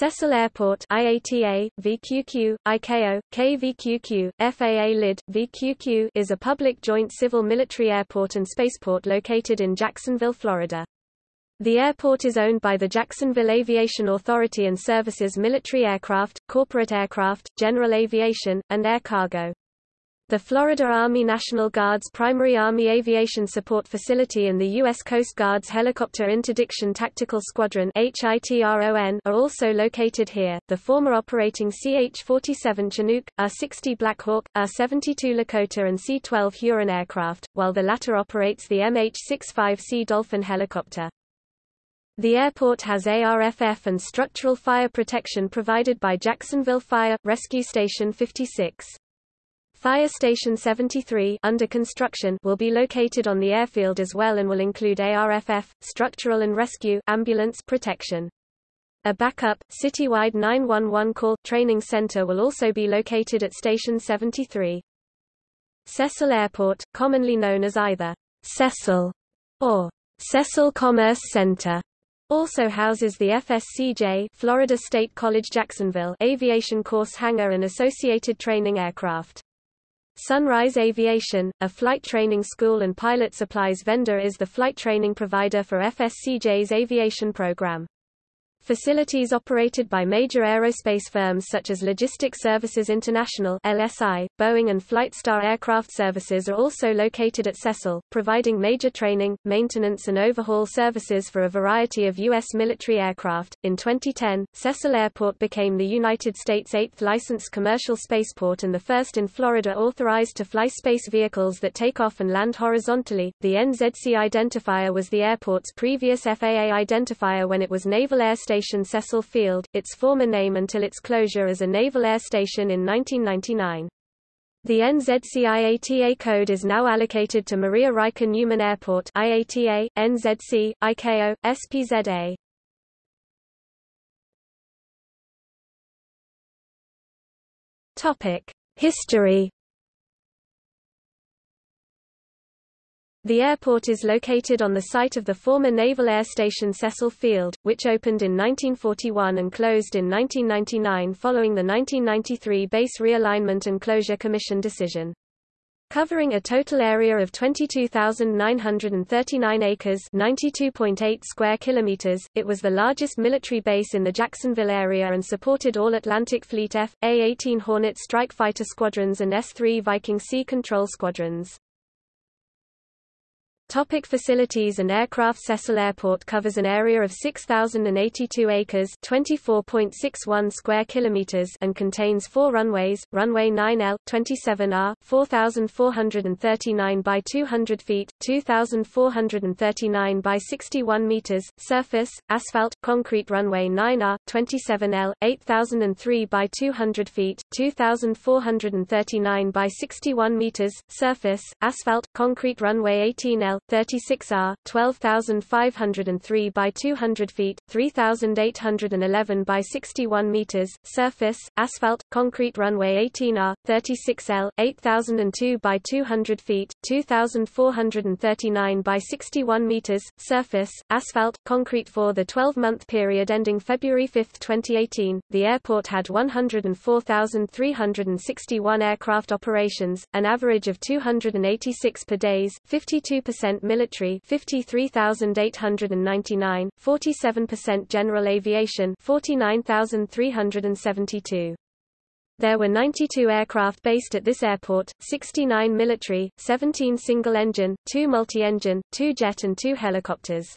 Cecil Airport IATA, VQQ, ICAO, KVQQ, FAA LID, VQQ is a public joint civil military airport and spaceport located in Jacksonville, Florida. The airport is owned by the Jacksonville Aviation Authority and services military aircraft, corporate aircraft, general aviation, and air cargo. The Florida Army National Guard's primary Army Aviation Support Facility and the U.S. Coast Guard's Helicopter Interdiction Tactical Squadron are also located here. The former operating CH-47 Chinook, R-60 Black Hawk, R-72 Lakota and C-12 Huron aircraft, while the latter operates the MH-65C Dolphin helicopter. The airport has ARFF and structural fire protection provided by Jacksonville Fire Rescue Station 56. Fire Station 73 under construction will be located on the airfield as well and will include ARFF, structural and rescue ambulance protection. A backup, citywide 911 call training center will also be located at Station 73. Cecil Airport, commonly known as either Cecil or Cecil Commerce Center, also houses the FSCJ Florida State College Jacksonville aviation course hangar and associated training aircraft. Sunrise Aviation, a flight training school and pilot supplies vendor is the flight training provider for FSCJ's aviation program. Facilities operated by major aerospace firms such as Logistics Services International (LSI), Boeing and Flightstar Aircraft Services are also located at Cecil, providing major training, maintenance and overhaul services for a variety of U.S. military aircraft. In 2010, Cecil Airport became the United States' eighth licensed commercial spaceport and the first in Florida authorized to fly space vehicles that take off and land horizontally. The NZC identifier was the airport's previous FAA identifier when it was Naval Air Station Cecil Field, its former name until its closure as a naval air station in 1999. The NZC-IATA code is now allocated to Maria Reiche Neuman Airport IATA, NZC, ICAO, SPZA. Topic: History The airport is located on the site of the former Naval Air Station Cecil Field, which opened in 1941 and closed in 1999 following the 1993 Base Realignment and Closure Commission decision. Covering a total area of 22,939 acres 92.8 square kilometers, it was the largest military base in the Jacksonville area and supported all Atlantic Fleet F, A-18 Hornet strike fighter squadrons and S-3 Viking Sea Control squadrons. Topic facilities and aircraft Cecil Airport covers an area of 6,082 acres 24.61 square kilometers and contains four runways, runway 9L, 27R, 4,439 by 200 feet, 2,439 by 61 meters, surface, asphalt, concrete runway 9R, 27L, 8,003 by 200 feet, 2,439 by 61 meters, surface, asphalt, concrete runway 18L, 36R, 12,503 by 200 feet, 3,811 by 61 meters, surface, asphalt, concrete runway 18R, 36L, 8,002 by 200 feet, 2,439 by 61 meters, surface, asphalt, concrete for the 12-month period ending February 5, 2018. The airport had 104,361 aircraft operations, an average of 286 per days, 52% military 53,899, 47% general aviation 49,372. There were 92 aircraft based at this airport, 69 military, 17 single-engine, 2 multi-engine, 2 jet and 2 helicopters.